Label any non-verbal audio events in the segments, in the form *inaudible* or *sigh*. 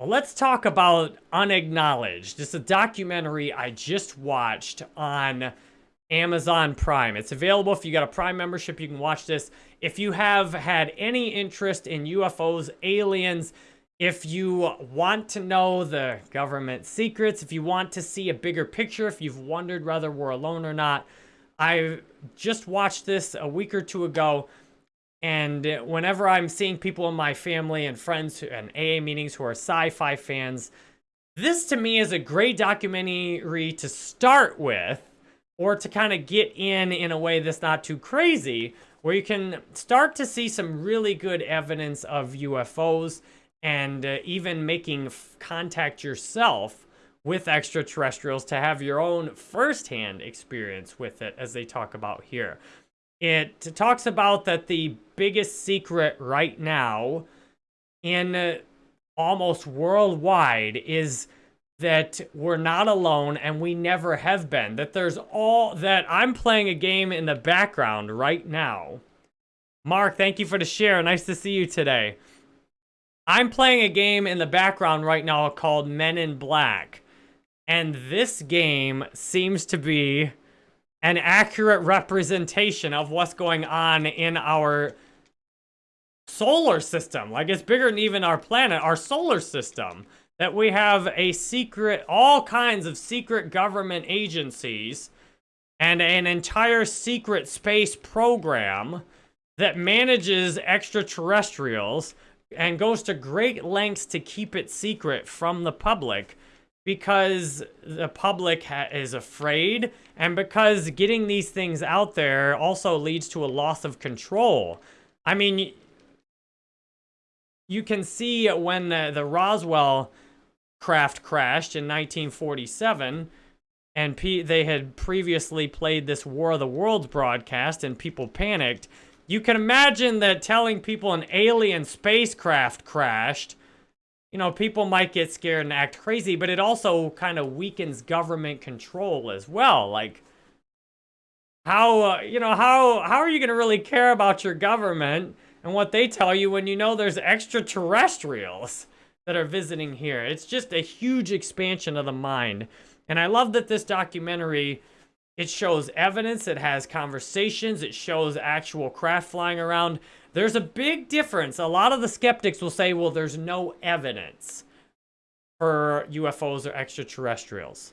Well, let's talk about Unacknowledged. It's a documentary I just watched on Amazon Prime. It's available if you got a Prime membership, you can watch this. If you have had any interest in UFOs, aliens, if you want to know the government secrets, if you want to see a bigger picture, if you've wondered whether we're alone or not, I just watched this a week or two ago. And whenever I'm seeing people in my family and friends and AA meetings who are sci-fi fans, this to me is a great documentary to start with or to kind of get in in a way that's not too crazy, where you can start to see some really good evidence of UFOs and uh, even making contact yourself with extraterrestrials to have your own firsthand experience with it, as they talk about here. It talks about that the biggest secret right now in uh, almost worldwide is that we're not alone and we never have been. That there's all that I'm playing a game in the background right now. Mark, thank you for the share. Nice to see you today. I'm playing a game in the background right now called Men in Black. And this game seems to be an accurate representation of what's going on in our solar system. Like, it's bigger than even our planet, our solar system. That we have a secret, all kinds of secret government agencies and an entire secret space program that manages extraterrestrials and goes to great lengths to keep it secret from the public because the public is afraid and because getting these things out there also leads to a loss of control. I mean, you can see when the, the Roswell craft crashed in 1947 and P they had previously played this War of the Worlds broadcast and people panicked. You can imagine that telling people an alien spacecraft crashed you know, people might get scared and act crazy, but it also kind of weakens government control as well. Like, how, uh, you know, how, how are you going to really care about your government and what they tell you when you know there's extraterrestrials that are visiting here? It's just a huge expansion of the mind. And I love that this documentary, it shows evidence, it has conversations, it shows actual craft flying around. There's a big difference. A lot of the skeptics will say, well, there's no evidence for UFOs or extraterrestrials.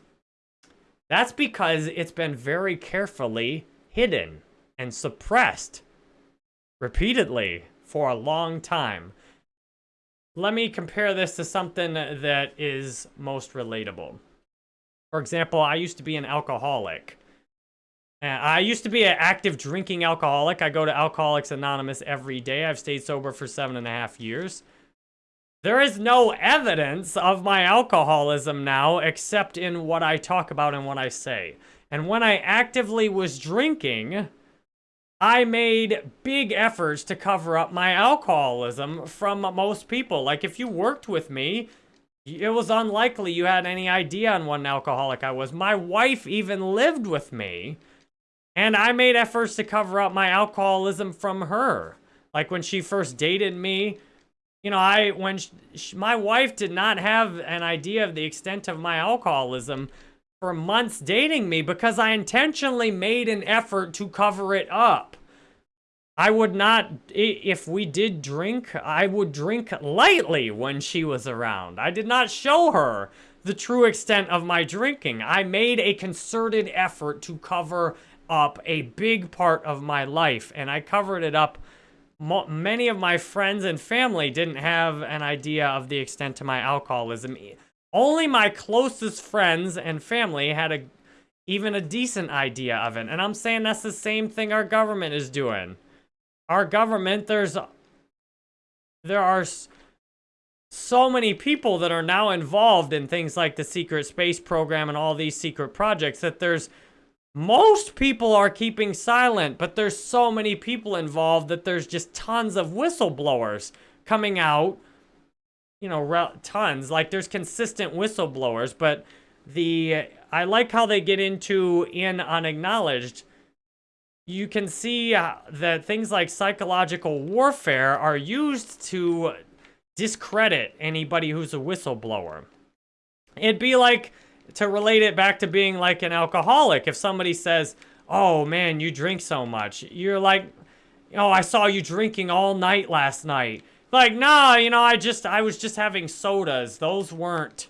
That's because it's been very carefully hidden and suppressed repeatedly for a long time. Let me compare this to something that is most relatable. For example, I used to be an alcoholic. I used to be an active drinking alcoholic. I go to Alcoholics Anonymous every day. I've stayed sober for seven and a half years. There is no evidence of my alcoholism now except in what I talk about and what I say. And when I actively was drinking, I made big efforts to cover up my alcoholism from most people. Like if you worked with me, it was unlikely you had any idea on what an alcoholic I was. My wife even lived with me and I made efforts to cover up my alcoholism from her. Like when she first dated me, you know, I when she, my wife did not have an idea of the extent of my alcoholism for months dating me because I intentionally made an effort to cover it up. I would not, if we did drink, I would drink lightly when she was around. I did not show her the true extent of my drinking. I made a concerted effort to cover up a big part of my life, and I covered it up. many of my friends and family didn't have an idea of the extent to my alcoholism. Only my closest friends and family had a even a decent idea of it. And I'm saying that's the same thing our government is doing. Our government, there's there are so many people that are now involved in things like the secret space program and all these secret projects that there's most people are keeping silent, but there's so many people involved that there's just tons of whistleblowers coming out. You know, tons. Like, there's consistent whistleblowers, but the... I like how they get into in unacknowledged. You can see uh, that things like psychological warfare are used to discredit anybody who's a whistleblower. It'd be like, to relate it back to being like an alcoholic, if somebody says, oh man, you drink so much, you're like, oh, I saw you drinking all night last night. Like, nah, you know, I just, I was just having sodas. Those weren't,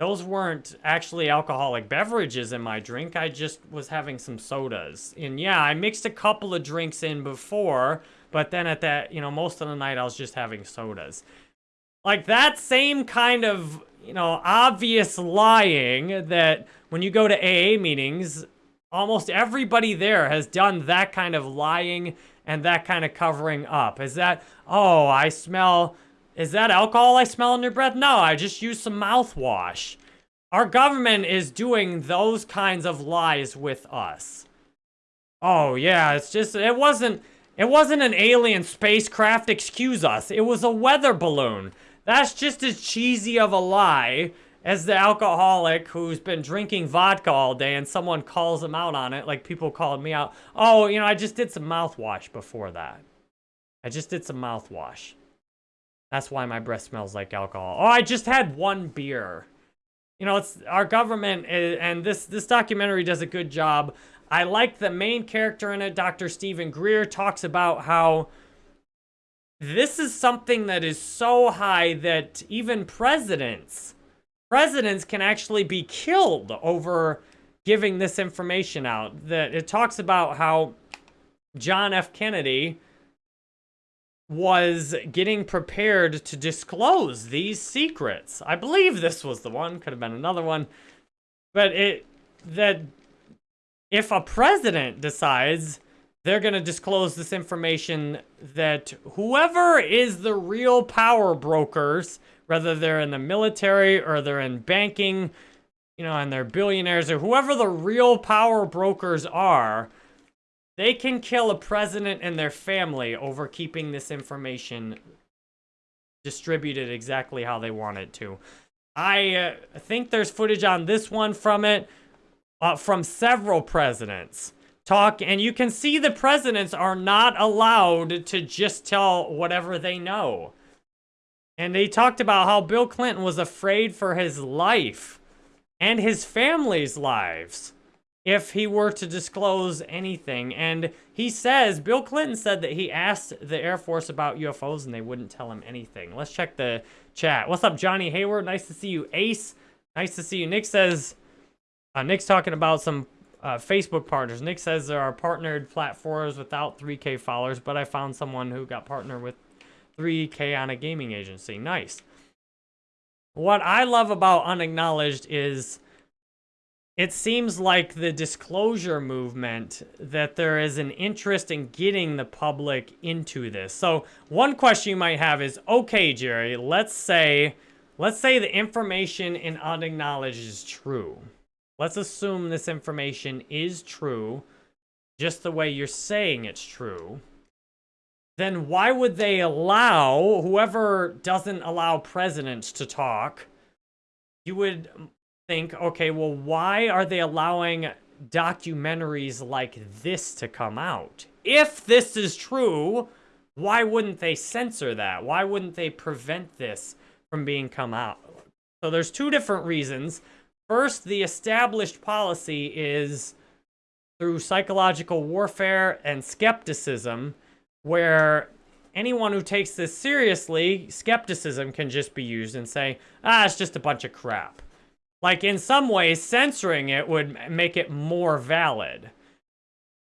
those weren't actually alcoholic beverages in my drink. I just was having some sodas. And yeah, I mixed a couple of drinks in before, but then at that, you know, most of the night I was just having sodas. Like that same kind of, you know, obvious lying that when you go to AA meetings, almost everybody there has done that kind of lying and that kind of covering up. Is that, oh, I smell is that alcohol I smell in your breath? No, I just used some mouthwash. Our government is doing those kinds of lies with us. Oh, yeah, it's just, it wasn't, it wasn't an alien spacecraft, excuse us. It was a weather balloon. That's just as cheesy of a lie as the alcoholic who's been drinking vodka all day and someone calls him out on it, like people called me out. Oh, you know, I just did some mouthwash before that. I just did some mouthwash. That's why my breath smells like alcohol. Oh, I just had one beer. You know, it's our government, is, and this, this documentary does a good job. I like the main character in it, Dr. Steven Greer, talks about how this is something that is so high that even presidents, presidents can actually be killed over giving this information out. That it talks about how John F. Kennedy was getting prepared to disclose these secrets. I believe this was the one, could have been another one. But it that if a president decides they're going to disclose this information that whoever is the real power brokers, whether they're in the military or they're in banking, you know, and they're billionaires or whoever the real power brokers are, they can kill a president and their family over keeping this information distributed exactly how they want it to. I uh, think there's footage on this one from it, uh, from several presidents talk, and you can see the presidents are not allowed to just tell whatever they know. And he talked about how Bill Clinton was afraid for his life and his family's lives if he were to disclose anything. And he says, Bill Clinton said that he asked the Air Force about UFOs and they wouldn't tell him anything. Let's check the chat. What's up, Johnny Hayward? Nice to see you. Ace, nice to see you. Nick says, uh, Nick's talking about some uh, Facebook partners. Nick says there are partnered platforms without 3K followers, but I found someone who got partnered with 3K on a gaming agency. Nice. What I love about Unacknowledged is it seems like the disclosure movement that there is an interest in getting the public into this. So one question you might have is, okay, Jerry, let's say, let's say the information in unacknowledged is true. Let's assume this information is true, just the way you're saying it's true. Then why would they allow, whoever doesn't allow presidents to talk, you would think, okay, well, why are they allowing documentaries like this to come out? If this is true, why wouldn't they censor that? Why wouldn't they prevent this from being come out? So there's two different reasons. First, the established policy is through psychological warfare and skepticism, where anyone who takes this seriously, skepticism can just be used and say, ah, it's just a bunch of crap. Like, in some ways, censoring it would make it more valid.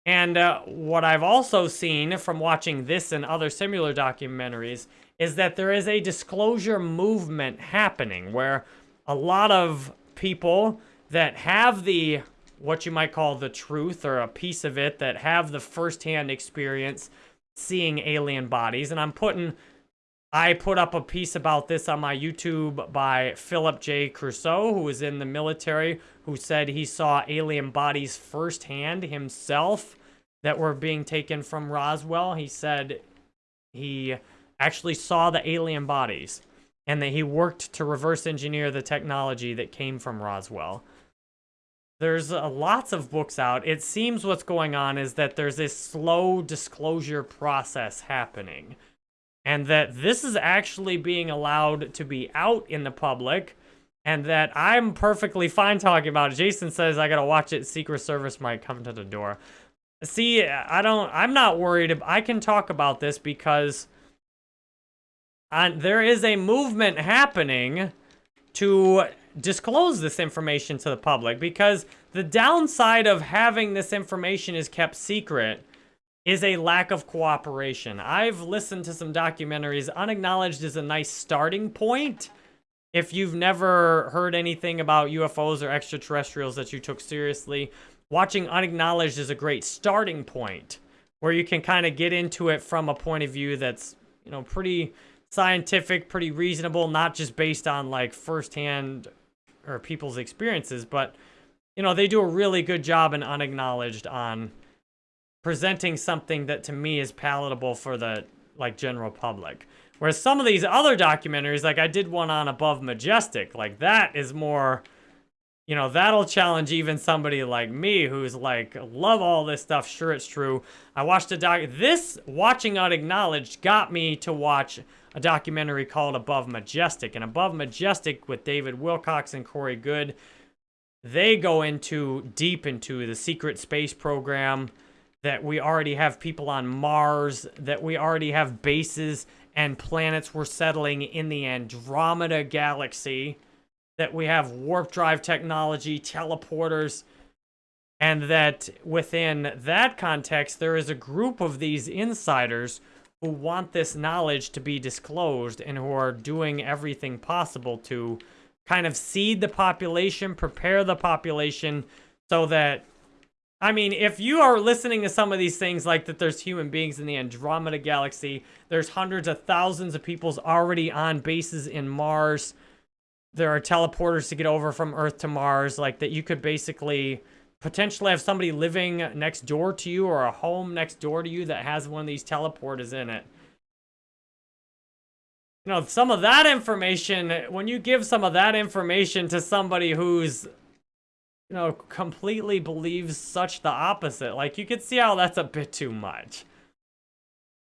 And uh, what I've also seen from watching this and other similar documentaries is that there is a disclosure movement happening where a lot of people that have the, what you might call the truth or a piece of it, that have the firsthand experience seeing alien bodies, and I'm putting I put up a piece about this on my YouTube by Philip J. Corso, who was in the military, who said he saw alien bodies firsthand himself that were being taken from Roswell. He said he actually saw the alien bodies and that he worked to reverse engineer the technology that came from Roswell. There's uh, lots of books out. It seems what's going on is that there's this slow disclosure process happening and that this is actually being allowed to be out in the public and that I'm perfectly fine talking about it. Jason says I gotta watch it. Secret Service might come to the door. See, I don't. I'm not worried. I can talk about this because on, there is a movement happening to disclose this information to the public because the downside of having this information is kept secret is a lack of cooperation. I've listened to some documentaries. Unacknowledged is a nice starting point if you've never heard anything about UFOs or extraterrestrials that you took seriously, watching Unacknowledged is a great starting point where you can kind of get into it from a point of view that's, you know, pretty scientific, pretty reasonable, not just based on like firsthand or people's experiences, but you know, they do a really good job in Unacknowledged on presenting something that to me is palatable for the like general public. Whereas some of these other documentaries, like I did one on Above Majestic, like that is more, you know, that'll challenge even somebody like me who's like, love all this stuff, sure it's true. I watched a doc, this Watching Unacknowledged got me to watch a documentary called Above Majestic. And Above Majestic with David Wilcock and Corey Goode, they go into, deep into the secret space program, that we already have people on Mars, that we already have bases and planets we're settling in the Andromeda galaxy, that we have warp drive technology, teleporters, and that within that context, there is a group of these insiders who want this knowledge to be disclosed and who are doing everything possible to kind of seed the population, prepare the population so that I mean, if you are listening to some of these things like that there's human beings in the Andromeda Galaxy, there's hundreds of thousands of people's already on bases in Mars, there are teleporters to get over from Earth to Mars, like that you could basically potentially have somebody living next door to you or a home next door to you that has one of these teleporters in it. You know, some of that information, when you give some of that information to somebody who's you know, completely believes such the opposite. Like, you could see how that's a bit too much.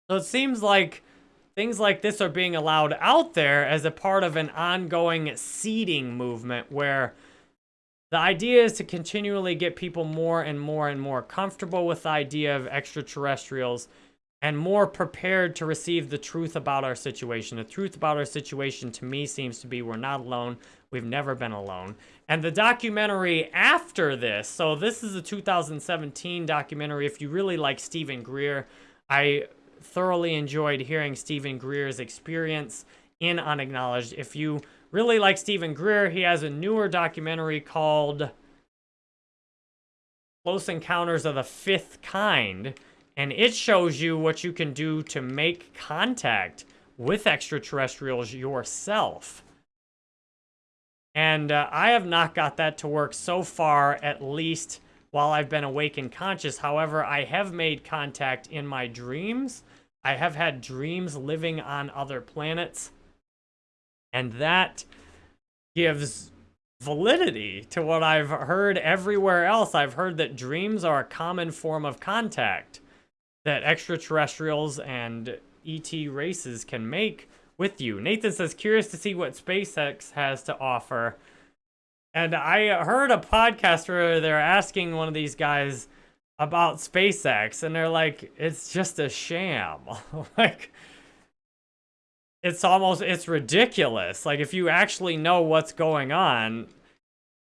So it seems like things like this are being allowed out there as a part of an ongoing seeding movement where the idea is to continually get people more and more and more comfortable with the idea of extraterrestrials and more prepared to receive the truth about our situation. The truth about our situation to me seems to be we're not alone. We've never been alone. And the documentary after this, so this is a 2017 documentary. If you really like Steven Greer, I thoroughly enjoyed hearing Steven Greer's experience in Unacknowledged. If you really like Steven Greer, he has a newer documentary called Close Encounters of the Fifth Kind, and it shows you what you can do to make contact with extraterrestrials yourself. And uh, I have not got that to work so far, at least while I've been awake and conscious. However, I have made contact in my dreams. I have had dreams living on other planets. And that gives validity to what I've heard everywhere else. I've heard that dreams are a common form of contact that extraterrestrials and ET races can make with you. Nathan says, curious to see what SpaceX has to offer. And I heard a podcast where they're asking one of these guys about SpaceX, and they're like, it's just a sham. *laughs* like, it's almost, it's ridiculous. Like, if you actually know what's going on,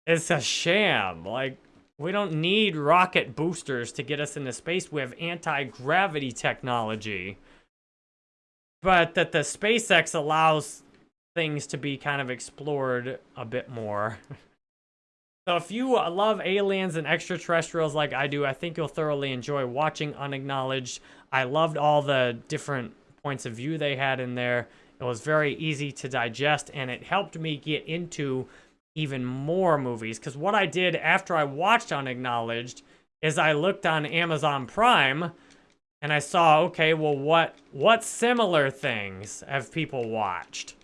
it's a sham. Like, we don't need rocket boosters to get us into space. We have anti-gravity technology but that the SpaceX allows things to be kind of explored a bit more. *laughs* so if you uh, love aliens and extraterrestrials like I do, I think you'll thoroughly enjoy watching Unacknowledged. I loved all the different points of view they had in there. It was very easy to digest, and it helped me get into even more movies. Because what I did after I watched Unacknowledged is I looked on Amazon Prime, and I saw, okay, well, what what similar things have people watched?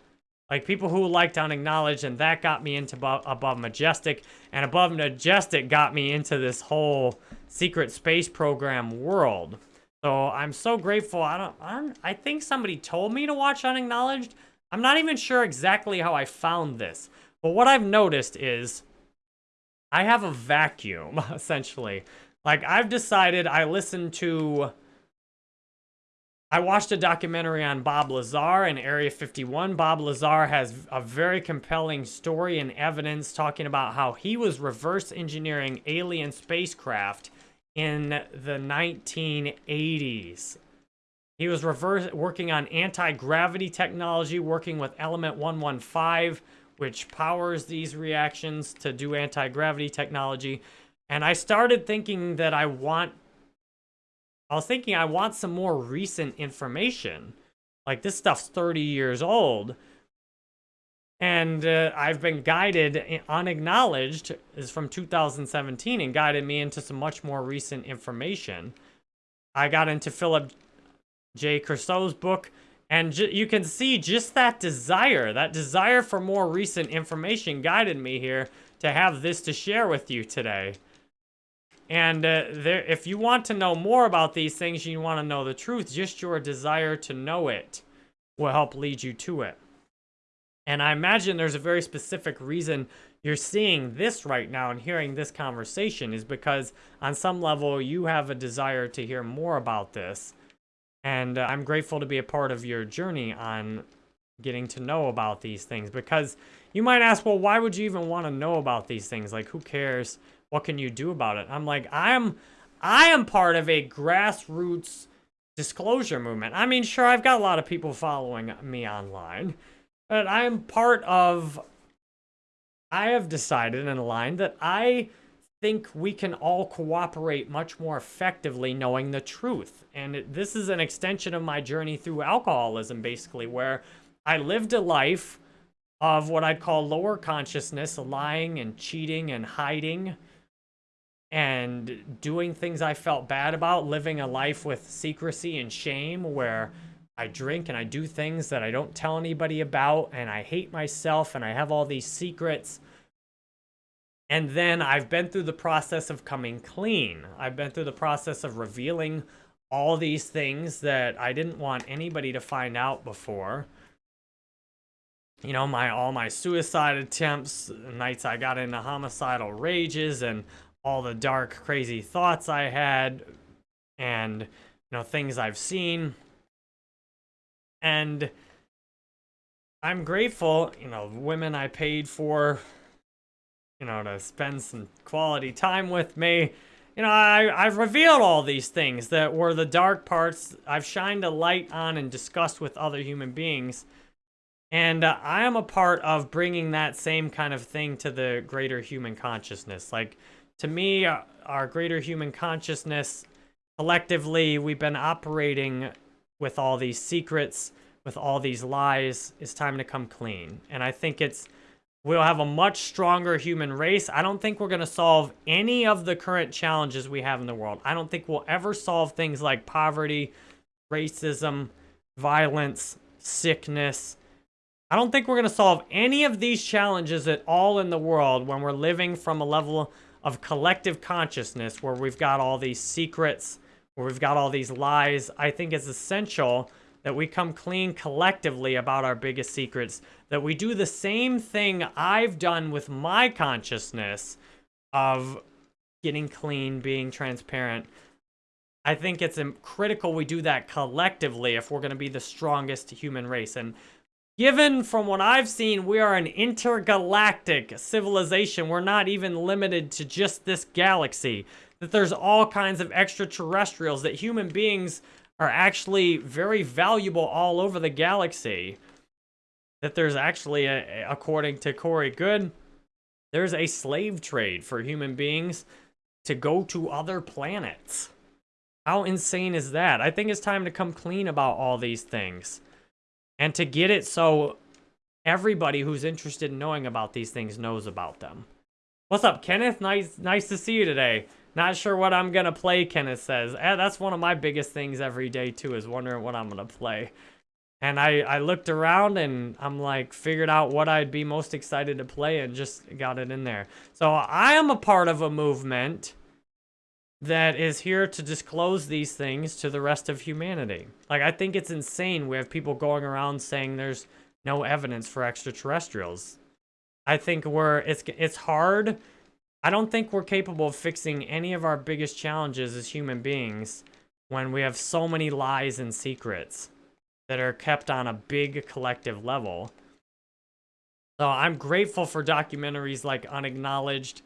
Like people who liked Unacknowledged, and that got me into Above Majestic, and Above Majestic got me into this whole secret space program world. So I'm so grateful. I don't, I I think somebody told me to watch Unacknowledged. I'm not even sure exactly how I found this. But what I've noticed is I have a vacuum, *laughs* essentially. Like, I've decided I listen to... I watched a documentary on Bob Lazar in Area 51. Bob Lazar has a very compelling story and evidence talking about how he was reverse engineering alien spacecraft in the 1980s. He was reverse working on anti-gravity technology, working with Element 115, which powers these reactions to do anti-gravity technology. And I started thinking that I want, I was thinking I want some more recent information. Like this stuff's 30 years old. And uh, I've been guided, unacknowledged, is from 2017, and guided me into some much more recent information. I got into Philip J. Corso's book, and you can see just that desire, that desire for more recent information guided me here to have this to share with you today. And uh, there, if you want to know more about these things, you want to know the truth, just your desire to know it will help lead you to it. And I imagine there's a very specific reason you're seeing this right now and hearing this conversation is because on some level you have a desire to hear more about this. And uh, I'm grateful to be a part of your journey on getting to know about these things because you might ask, well, why would you even want to know about these things? Like, who cares? What can you do about it? I'm like, I'm, I am part of a grassroots disclosure movement. I mean, sure, I've got a lot of people following me online. But I'm part of... I have decided in a line that I think we can all cooperate much more effectively knowing the truth. And it, this is an extension of my journey through alcoholism, basically, where I lived a life of what I'd call lower consciousness, lying and cheating and hiding and doing things I felt bad about, living a life with secrecy and shame where I drink and I do things that I don't tell anybody about and I hate myself and I have all these secrets. And then I've been through the process of coming clean. I've been through the process of revealing all these things that I didn't want anybody to find out before. You know, my all my suicide attempts, nights I got into homicidal rages and all the dark, crazy thoughts I had and, you know, things I've seen. And I'm grateful, you know, women I paid for, you know, to spend some quality time with me. You know, I, I've revealed all these things that were the dark parts I've shined a light on and discussed with other human beings. And uh, I am a part of bringing that same kind of thing to the greater human consciousness. Like, to me, uh, our greater human consciousness, collectively, we've been operating with all these secrets, with all these lies. It's time to come clean. And I think it's, we'll have a much stronger human race. I don't think we're going to solve any of the current challenges we have in the world. I don't think we'll ever solve things like poverty, racism, violence, sickness. I don't think we're going to solve any of these challenges at all in the world when we're living from a level of collective consciousness where we've got all these secrets, where we've got all these lies, I think it's essential that we come clean collectively about our biggest secrets, that we do the same thing I've done with my consciousness of getting clean, being transparent. I think it's critical we do that collectively if we're going to be the strongest human race. And given from what I've seen, we are an intergalactic civilization. We're not even limited to just this galaxy that there's all kinds of extraterrestrials, that human beings are actually very valuable all over the galaxy. That there's actually, a, according to Corey Goode, there's a slave trade for human beings to go to other planets. How insane is that? I think it's time to come clean about all these things. And to get it so everybody who's interested in knowing about these things knows about them. What's up, Kenneth? Nice, nice to see you today. Not sure what I'm going to play, Kenneth says. Eh, that's one of my biggest things every day, too, is wondering what I'm going to play. And I, I looked around and I'm like, figured out what I'd be most excited to play and just got it in there. So I am a part of a movement that is here to disclose these things to the rest of humanity. Like, I think it's insane we have people going around saying there's no evidence for extraterrestrials. I think we're, it's, it's hard. I don't think we're capable of fixing any of our biggest challenges as human beings when we have so many lies and secrets that are kept on a big collective level. So I'm grateful for documentaries like Unacknowledged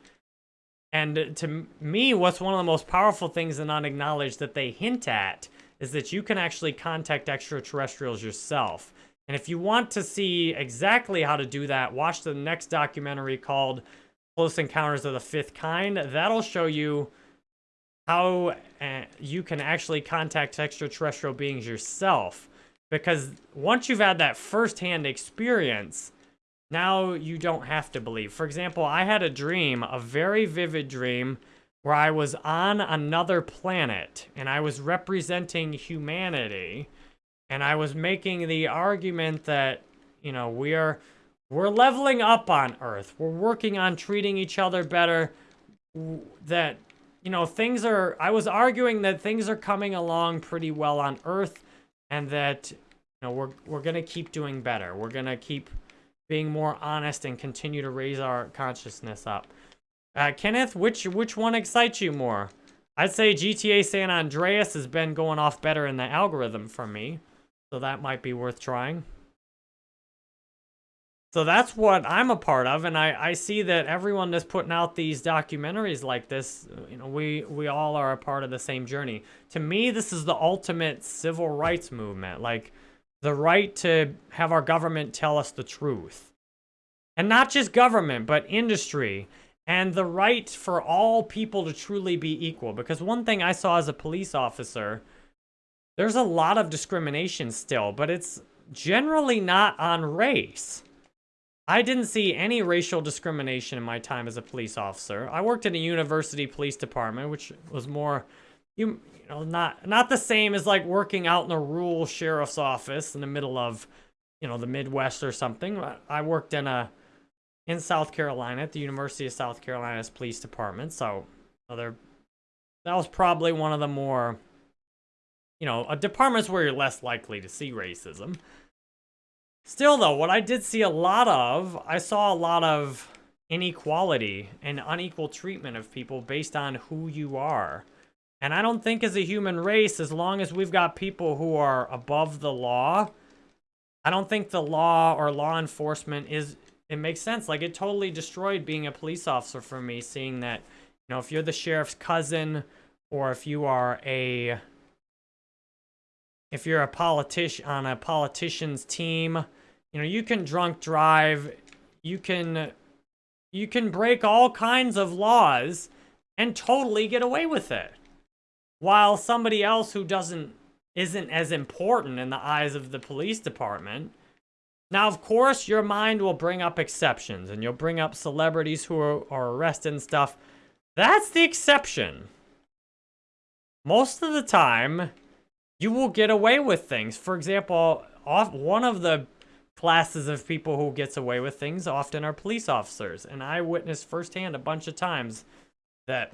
and to me, what's one of the most powerful things in Unacknowledged that they hint at is that you can actually contact extraterrestrials yourself. And if you want to see exactly how to do that, watch the next documentary called Close Encounters of the Fifth Kind. That'll show you how uh, you can actually contact extraterrestrial beings yourself. Because once you've had that firsthand experience, now you don't have to believe. For example, I had a dream, a very vivid dream, where I was on another planet and I was representing humanity. And I was making the argument that, you know, we are we're leveling up on Earth. We're working on treating each other better. That, you know, things are, I was arguing that things are coming along pretty well on Earth and that, you know, we're, we're going to keep doing better. We're going to keep being more honest and continue to raise our consciousness up. Uh, Kenneth, which which one excites you more? I'd say GTA San Andreas has been going off better in the algorithm for me, so that might be worth trying. So that's what I'm a part of, and I, I see that everyone that's putting out these documentaries like this, you know, we, we all are a part of the same journey. To me, this is the ultimate civil rights movement. Like, the right to have our government tell us the truth. And not just government, but industry. And the right for all people to truly be equal. Because one thing I saw as a police officer, there's a lot of discrimination still, but it's generally not on race. I didn't see any racial discrimination in my time as a police officer. I worked in a university police department, which was more, you, know, not not the same as like working out in a rural sheriff's office in the middle of, you know, the Midwest or something. I worked in a in South Carolina at the University of South Carolina's police department, so other that was probably one of the more, you know, a departments where you're less likely to see racism. Still, though, what I did see a lot of, I saw a lot of inequality and unequal treatment of people based on who you are. And I don't think as a human race, as long as we've got people who are above the law, I don't think the law or law enforcement is, it makes sense. Like it totally destroyed being a police officer for me, seeing that, you know, if you're the sheriff's cousin or if you are a, if you're a politician on a politician's team, you know, you can drunk drive, you can, you can break all kinds of laws and totally get away with it while somebody else who doesn't isn't as important in the eyes of the police department. Now, of course, your mind will bring up exceptions, and you'll bring up celebrities who are, are arrested and stuff. That's the exception. Most of the time, you will get away with things. For example, off, one of the classes of people who gets away with things often are police officers. And I witnessed firsthand a bunch of times that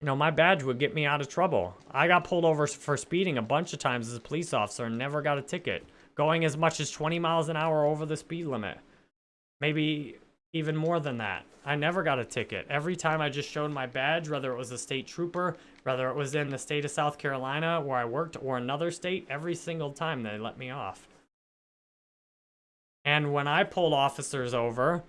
you know, my badge would get me out of trouble. I got pulled over for speeding a bunch of times as a police officer and never got a ticket. Going as much as 20 miles an hour over the speed limit. Maybe even more than that. I never got a ticket. Every time I just showed my badge, whether it was a state trooper, whether it was in the state of South Carolina where I worked or another state, every single time they let me off. And when I pulled officers over,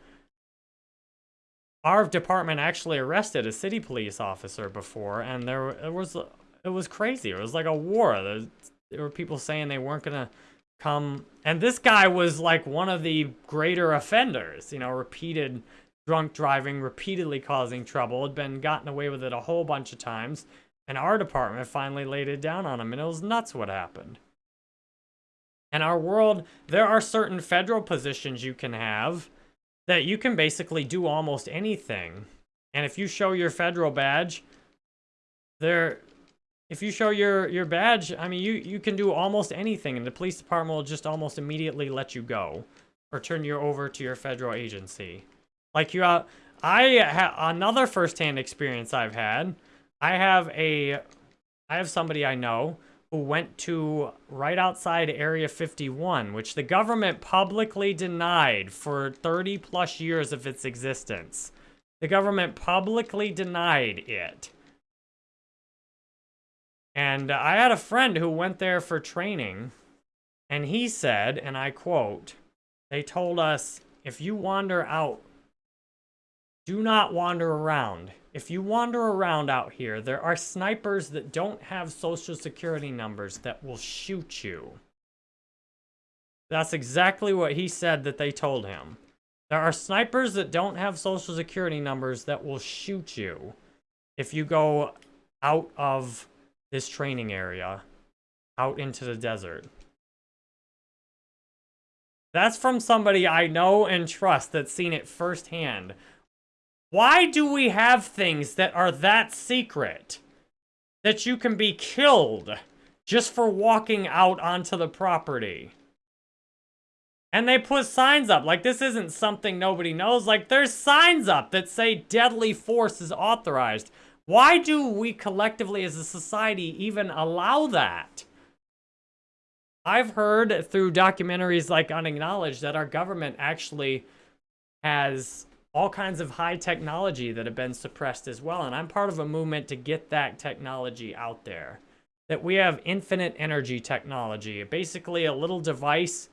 our department actually arrested a city police officer before, and there it was it was crazy. It was like a war. There, there were people saying they weren't gonna come, and this guy was like one of the greater offenders. You know, repeated drunk driving, repeatedly causing trouble, had been gotten away with it a whole bunch of times, and our department finally laid it down on him, and it was nuts what happened. In our world, there are certain federal positions you can have that you can basically do almost anything. And if you show your federal badge, there, if you show your, your badge, I mean, you, you can do almost anything, and the police department will just almost immediately let you go or turn you over to your federal agency. Like you, uh, I, have another firsthand experience I've had, I have a, I have somebody I know who went to right outside Area 51, which the government publicly denied for 30 plus years of its existence. The government publicly denied it. And I had a friend who went there for training, and he said, and I quote, they told us, if you wander out, do not wander around. If you wander around out here, there are snipers that don't have social security numbers that will shoot you. That's exactly what he said that they told him. There are snipers that don't have social security numbers that will shoot you if you go out of this training area, out into the desert. That's from somebody I know and trust that's seen it firsthand. Why do we have things that are that secret? That you can be killed just for walking out onto the property. And they put signs up. Like, this isn't something nobody knows. Like, there's signs up that say deadly force is authorized. Why do we collectively as a society even allow that? I've heard through documentaries like Unacknowledged that our government actually has all kinds of high technology that have been suppressed as well. And I'm part of a movement to get that technology out there. That we have infinite energy technology, basically a little device.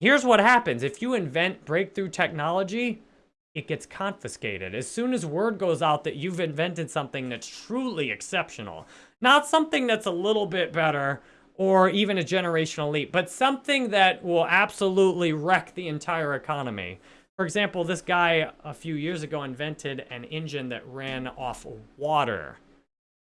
Here's what happens. If you invent breakthrough technology, it gets confiscated. As soon as word goes out that you've invented something that's truly exceptional, not something that's a little bit better or even a generational leap, but something that will absolutely wreck the entire economy. For example, this guy a few years ago invented an engine that ran off water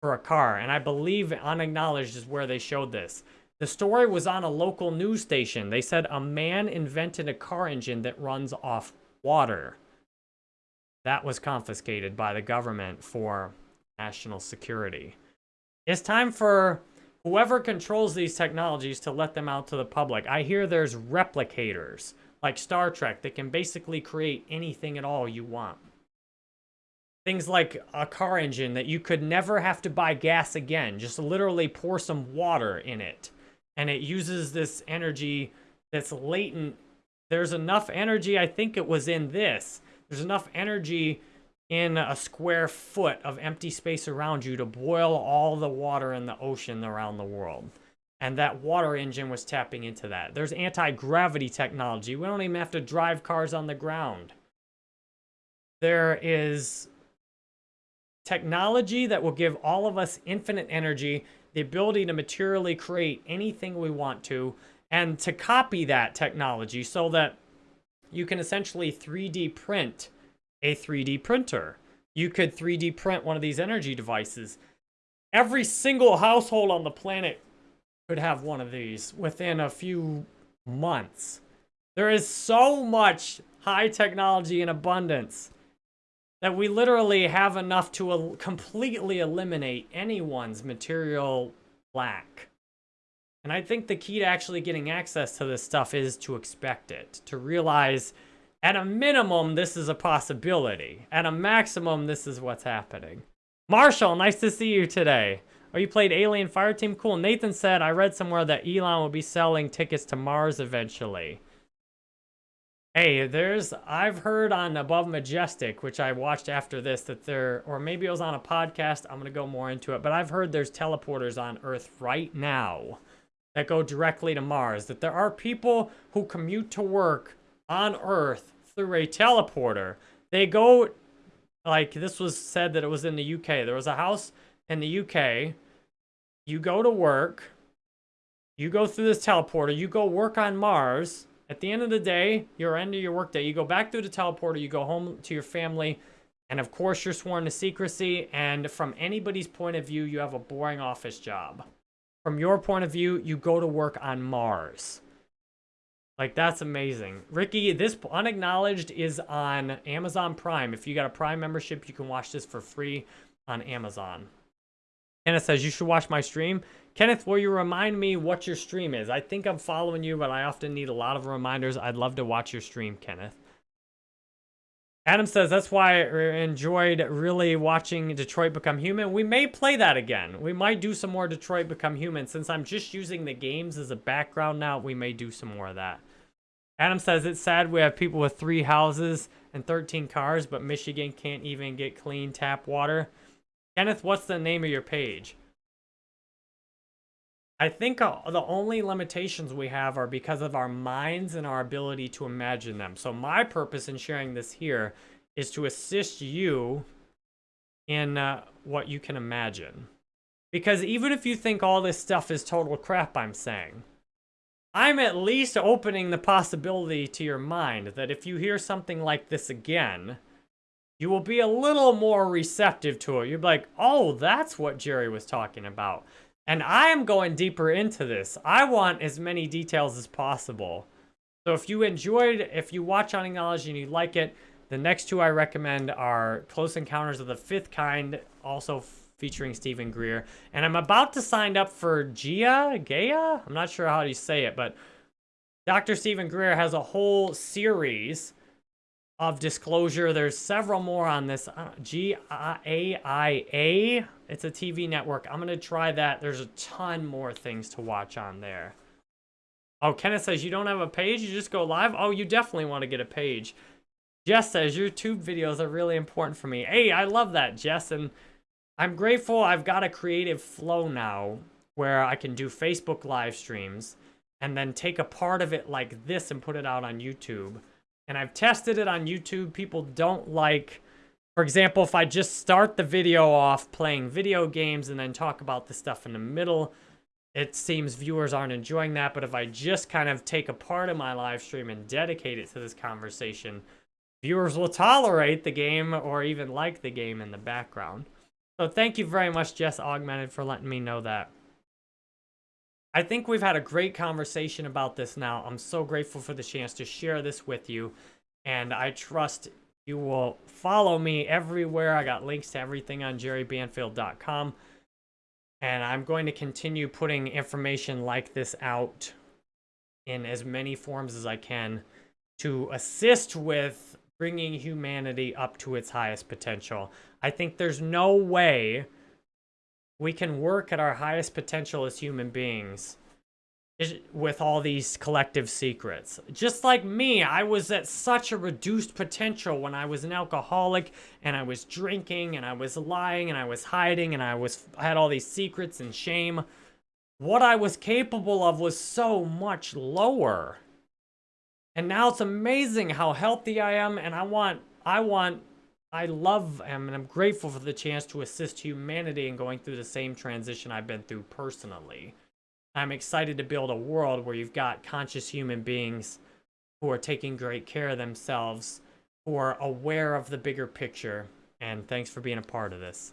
for a car. And I believe Unacknowledged is where they showed this. The story was on a local news station. They said a man invented a car engine that runs off water. That was confiscated by the government for national security. It's time for whoever controls these technologies to let them out to the public. I hear there's replicators like Star Trek that can basically create anything at all you want. Things like a car engine that you could never have to buy gas again. Just literally pour some water in it. And it uses this energy that's latent. There's enough energy, I think it was in this. There's enough energy in a square foot of empty space around you to boil all the water in the ocean around the world. And that water engine was tapping into that. There's anti-gravity technology. We don't even have to drive cars on the ground. There is technology that will give all of us infinite energy, the ability to materially create anything we want to, and to copy that technology so that you can essentially 3D print a 3D printer. You could 3D print one of these energy devices. Every single household on the planet could have one of these within a few months. There is so much high technology in abundance that we literally have enough to el completely eliminate anyone's material lack. And I think the key to actually getting access to this stuff is to expect it, to realize at a minimum, this is a possibility. At a maximum, this is what's happening. Marshall, nice to see you today. Oh, you played Alien Fireteam? Cool. Nathan said, I read somewhere that Elon will be selling tickets to Mars eventually. Hey, there's, I've heard on Above Majestic, which I watched after this, that there, or maybe it was on a podcast, I'm going to go more into it, but I've heard there's teleporters on Earth right now that go directly to Mars, that there are people who commute to work on Earth through a teleporter. They go, like, this was said that it was in the UK. There was a house in the UK you go to work, you go through this teleporter, you go work on Mars. At the end of the day, your end of your workday, you go back through the teleporter, you go home to your family, and of course you're sworn to secrecy, and from anybody's point of view, you have a boring office job. From your point of view, you go to work on Mars. Like, that's amazing. Ricky, this Unacknowledged is on Amazon Prime. If you got a Prime membership, you can watch this for free on Amazon. Kenneth says, you should watch my stream. Kenneth, will you remind me what your stream is? I think I'm following you, but I often need a lot of reminders. I'd love to watch your stream, Kenneth. Adam says that's why I enjoyed really watching Detroit Become Human. We may play that again. We might do some more Detroit Become Human. Since I'm just using the games as a background now, we may do some more of that. Adam says it's sad we have people with three houses and 13 cars, but Michigan can't even get clean tap water. Kenneth, what's the name of your page? I think uh, the only limitations we have are because of our minds and our ability to imagine them. So my purpose in sharing this here is to assist you in uh, what you can imagine. Because even if you think all this stuff is total crap I'm saying, I'm at least opening the possibility to your mind that if you hear something like this again, you will be a little more receptive to it. You'll be like, oh, that's what Jerry was talking about. And I am going deeper into this. I want as many details as possible. So if you enjoyed, if you watch Unacknowledged and you like it, the next two I recommend are Close Encounters of the Fifth Kind, also featuring Steven Greer. And I'm about to sign up for Gia, Gaia? I'm not sure how you say it, but Dr. Steven Greer has a whole series of disclosure. There's several more on this. Uh, G-A-I-A. It's a TV network. I'm going to try that. There's a ton more things to watch on there. Oh, Kenneth says you don't have a page? You just go live? Oh, you definitely want to get a page. Jess says Your YouTube videos are really important for me. Hey, I love that, Jess. And I'm grateful I've got a creative flow now where I can do Facebook live streams and then take a part of it like this and put it out on YouTube. And I've tested it on YouTube. People don't like, for example, if I just start the video off playing video games and then talk about the stuff in the middle, it seems viewers aren't enjoying that. But if I just kind of take a part of my live stream and dedicate it to this conversation, viewers will tolerate the game or even like the game in the background. So thank you very much, Jess Augmented, for letting me know that. I think we've had a great conversation about this now. I'm so grateful for the chance to share this with you. And I trust you will follow me everywhere. I got links to everything on jerrybanfield.com. And I'm going to continue putting information like this out in as many forms as I can to assist with bringing humanity up to its highest potential. I think there's no way we can work at our highest potential as human beings with all these collective secrets. Just like me, I was at such a reduced potential when I was an alcoholic and I was drinking and I was lying and I was hiding and I was I had all these secrets and shame. What I was capable of was so much lower. And now it's amazing how healthy I am and I want I want I love and I'm grateful for the chance to assist humanity in going through the same transition I've been through personally. I'm excited to build a world where you've got conscious human beings who are taking great care of themselves, who are aware of the bigger picture, and thanks for being a part of this.